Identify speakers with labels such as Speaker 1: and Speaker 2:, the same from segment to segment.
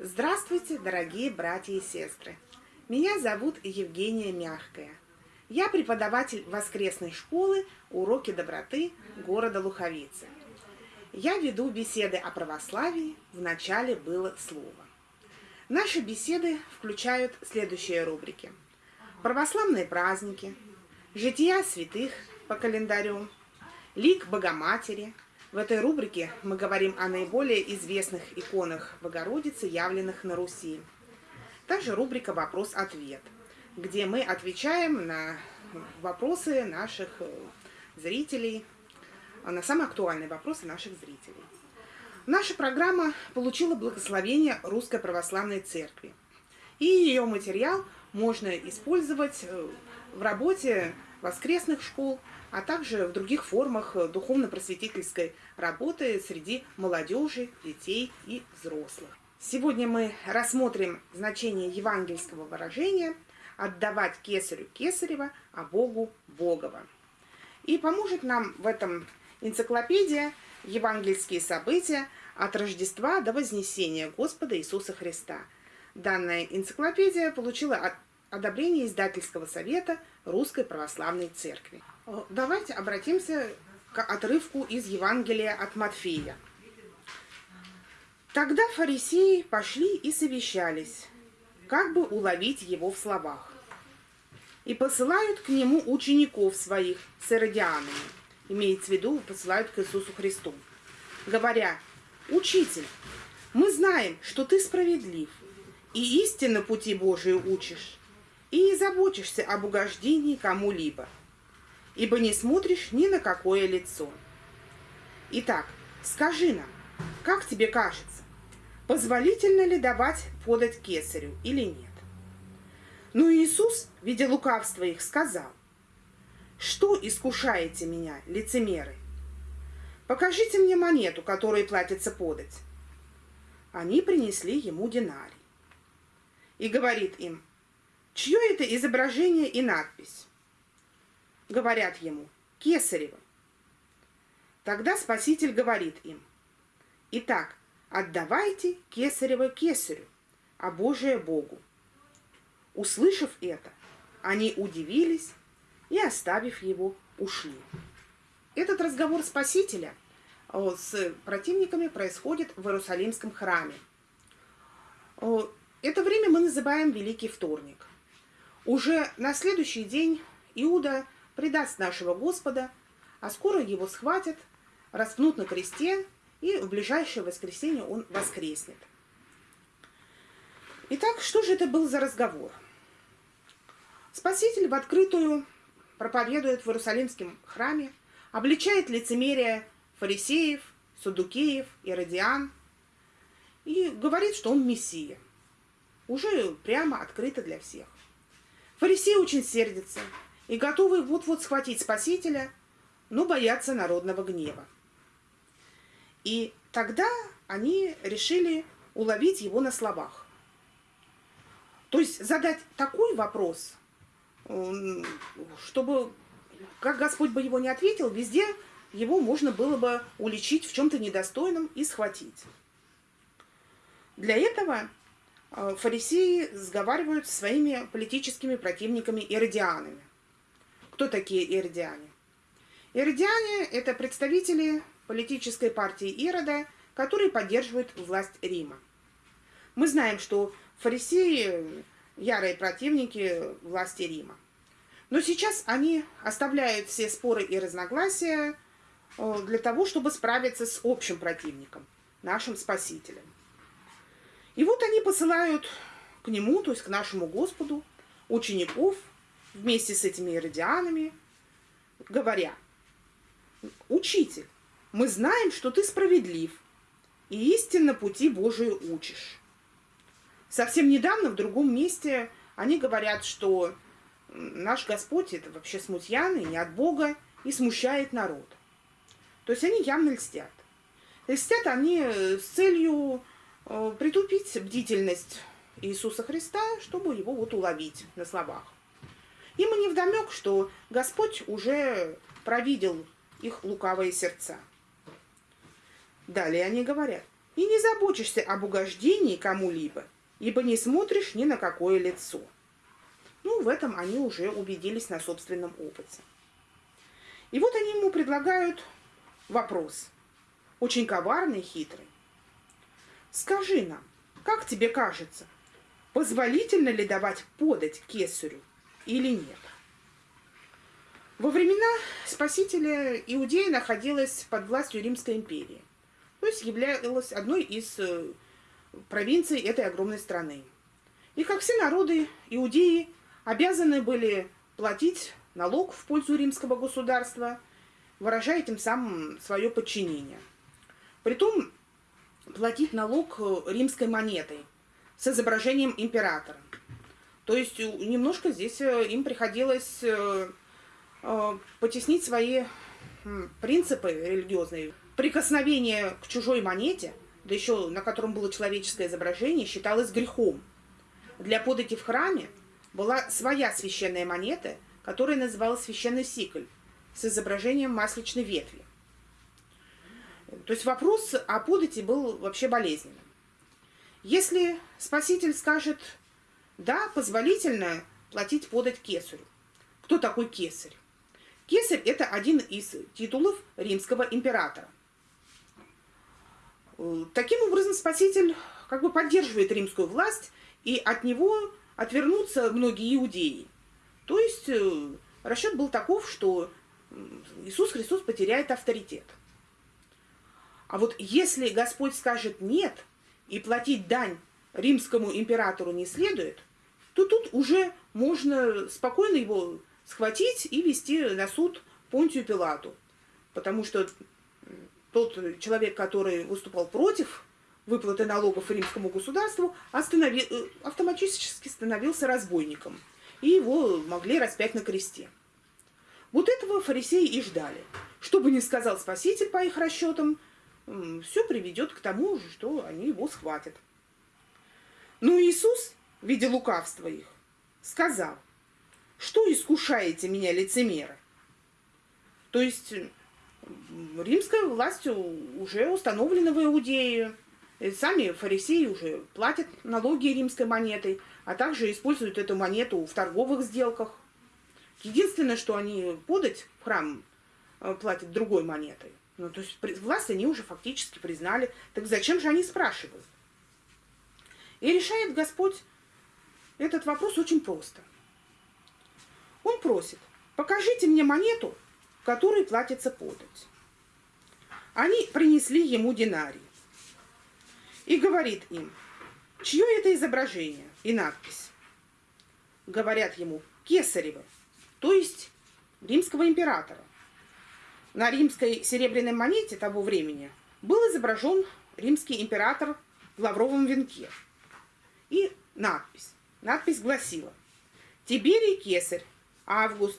Speaker 1: Здравствуйте, дорогие братья и сестры! Меня зовут Евгения Мягкая. Я преподаватель воскресной школы «Уроки доброты» города Луховицы. Я веду беседы о православии, в начале было слово. Наши беседы включают следующие рубрики. Православные праздники, жития святых по календарю, лик Богоматери. В этой рубрике мы говорим о наиболее известных иконах Богородицы, явленных на Руси. Также рубрика «Вопрос-ответ», где мы отвечаем на вопросы наших э, зрителей, на самые актуальные вопросы наших зрителей. Наша программа получила благословение Русской Православной Церкви. И ее материал можно использовать э, в работе воскресных школ, а также в других формах духовно-просветительской работы среди молодежи, детей и взрослых. Сегодня мы рассмотрим значение евангельского выражения «отдавать кесарю кесарева, а Богу Богова». И поможет нам в этом энциклопедия «Евангельские события от Рождества до Вознесения Господа Иисуса Христа». Данная энциклопедия получила одобрение издательского совета Русской Православной Церкви. Давайте обратимся к отрывку из Евангелия от Матфея. Тогда фарисеи пошли и совещались, как бы уловить его в словах. И посылают к нему учеников своих с иродианами – имеется в виду, посылают к Иисусу Христу, говоря, «Учитель, мы знаем, что ты справедлив, и истинно пути Божии учишь, и не заботишься об угождении кому-либо, ибо не смотришь ни на какое лицо. Итак, скажи нам, как тебе кажется, позволительно ли давать подать кесарю или нет? Но Иисус, видя лукавство их, сказал, что искушаете меня, лицемеры? Покажите мне монету, которой платится подать. Они принесли ему динарий. И говорит им, чье это изображение и надпись? Говорят ему, кесарево. Тогда Спаситель говорит им, итак, отдавайте кесарево кесарю, а Божие Богу. Услышав это, они удивились и, оставив его, ушли. Этот разговор Спасителя э, с противниками происходит в Иерусалимском храме. Э, это время мы называем Великий Вторник. Уже на следующий день Иуда предаст нашего Господа, а скоро его схватят, распнут на кресте, и в ближайшее воскресенье он воскреснет. Итак, что же это был за разговор? Спаситель в открытую проповедует в Иерусалимском храме, обличает лицемерие фарисеев, судукеев, иродиан и говорит, что он мессия. Уже прямо открыто для всех. Фарисеи очень сердятся и готовы вот-вот схватить Спасителя, но боятся народного гнева. И тогда они решили уловить его на словах. То есть задать такой вопрос – чтобы, как Господь бы его не ответил, везде его можно было бы уличить в чем-то недостойном и схватить. Для этого фарисеи сговаривают со своими политическими противниками иродианами. Кто такие иродиане? Иродиане – это представители политической партии Ирода, которые поддерживают власть Рима. Мы знаем, что фарисеи ярые противники власти Рима. Но сейчас они оставляют все споры и разногласия э, для того, чтобы справиться с общим противником, нашим Спасителем. И вот они посылают к нему, то есть к нашему Господу, учеников вместе с этими иродианами, говоря, «Учитель, мы знаем, что ты справедлив и истинно пути Божии учишь». Совсем недавно в другом месте они говорят, что наш Господь это вообще смутьяный, не от Бога, и смущает народ. То есть они явно льстят. Льстят они с целью притупить бдительность Иисуса Христа, чтобы его вот уловить на словах. Им и не вдомек, что Господь уже провидел их лукавые сердца. Далее они говорят, «И не забочишься об угождении кому-либо, ибо не смотришь ни на какое лицо». Ну, в этом они уже убедились на собственном опыте. И вот они ему предлагают вопрос, очень коварный хитрый. Скажи нам, как тебе кажется, позволительно ли давать подать кесарю или нет? Во времена Спасителя Иудея находилась под властью Римской империи, то есть являлась одной из э, провинций этой огромной страны. И как все народы, иудеи обязаны были платить налог в пользу римского государства, выражая тем самым свое подчинение. Притом платить налог э, римской монетой с изображением императора. То есть немножко здесь э, им приходилось Э, потеснить свои принципы религиозные. Прикосновение к чужой монете, да еще на котором было человеческое изображение, считалось грехом. Для подати в храме была своя священная монета, которая называлась священный сикль с изображением масличной ветви. То есть вопрос о подати был вообще болезненным. Если Спаситель скажет, да, позволительно платить подать кесарю. Кто такой кесарь? Кесарь – это один из титулов римского императора. Таким образом, Спаситель как бы поддерживает римскую власть, и от него отвернутся многие иудеи. То есть э, расчет был таков, что Иисус Христос потеряет авторитет. А вот если Господь скажет «нет» и платить дань римскому императору не следует, то тут уже можно спокойно его схватить и вести на суд Понтию Пилату. Потому что тот человек, который выступал против выплаты налогов римскому государству. Э, автоматически становился разбойником. И его могли распять на кресте. Вот этого фарисеи и ждали. Что бы ни сказал Спаситель по их расчетам, все приведет к тому же, что они его схватят. Но Иисус, видя лукавство их, сказал, что искушаете меня, лицемеры? То есть римская власть уже установлена в Иудее. Сами фарисеи уже платят налоги римской монетой, а также используют эту монету в торговых сделках. Единственное, что они подать в храм э, платят другой монетой. Ну, то есть власть они уже фактически признали. Так зачем же они спрашивают? И решает Господь этот вопрос очень просто – он просит, покажите мне монету, которой платится подать. Они принесли ему динарий. И говорит им, чье это изображение и надпись? Говорят ему, кесарево, то есть римского императора. На римской серебряной монете того времени был изображен римский император в лавровом венке. И надпись. Надпись гласила «Тиберий Кесарь, Август,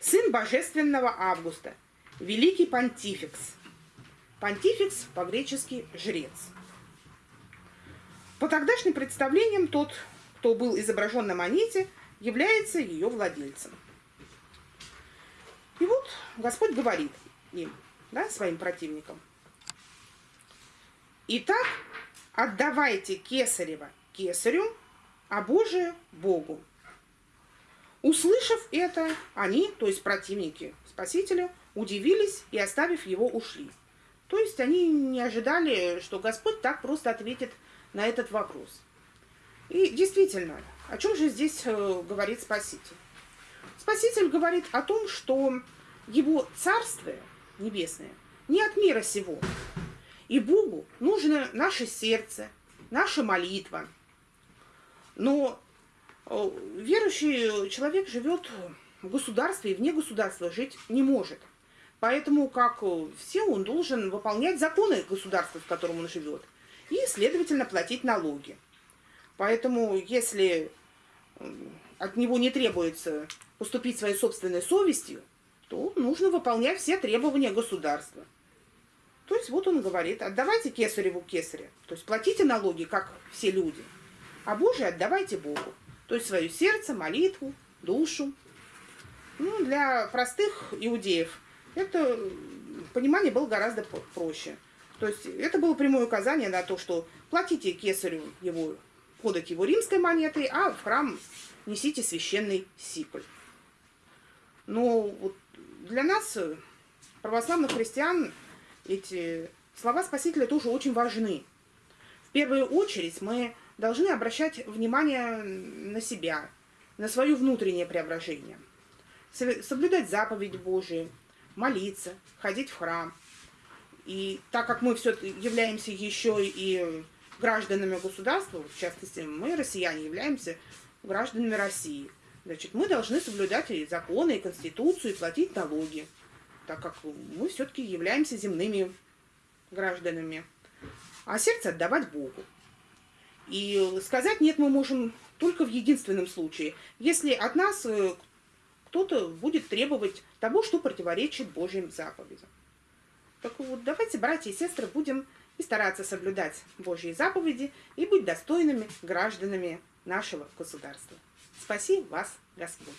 Speaker 1: сын божественного Августа, великий понтификс. Понтификс по-гречески жрец. По тогдашним представлениям тот, кто был изображен на монете, является ее владельцем. И вот Господь говорит им, да, своим противникам. Итак, отдавайте кесарева кесарю, а Божие Богу. Услышав это, они, то есть противники Спасителя, удивились и, оставив его, ушли. То есть они не ожидали, что Господь так просто ответит на этот вопрос. И действительно, о чем же здесь э, говорит Спаситель? Спаситель говорит о том, что его царствие небесное не от мира сего. И Богу нужно наше сердце, наша молитва. Но Э, верующий человек живет в государстве и вне государства жить не может. Поэтому, как все, он должен выполнять законы государства, в котором он живет, и, следовательно, платить налоги. Поэтому, если от него не требуется поступить своей собственной совестью, то нужно выполнять все требования государства. То есть вот он говорит, отдавайте кесареву кесаря, то есть платите налоги, как все люди, а Божие отдавайте Богу. То есть свое сердце, молитву, душу. Ну, для простых иудеев это понимание было гораздо проще. То есть это было прямое указание на то, что платите кесарю его подать его римской монетой, а в храм несите священный сикль. Но вот для нас, православных христиан, эти слова Спасителя тоже очень важны. В первую очередь мы должны обращать внимание на себя, на свое внутреннее преображение. Соблюдать заповедь Божию, молиться, ходить в храм. И так как мы все являемся еще и гражданами государства, в частности, мы, россияне, являемся гражданами России. Значит, мы должны соблюдать и законы, и Конституцию, и платить налоги, так как мы все-таки являемся земными гражданами. А сердце отдавать Богу. И сказать «нет» мы можем только в единственном случае, если от нас э, кто-то будет требовать того, что противоречит Божьим заповедям. Так вот, давайте, братья и сестры, будем и стараться соблюдать Божьи заповеди и быть достойными гражданами нашего государства. Спаси вас, Господь!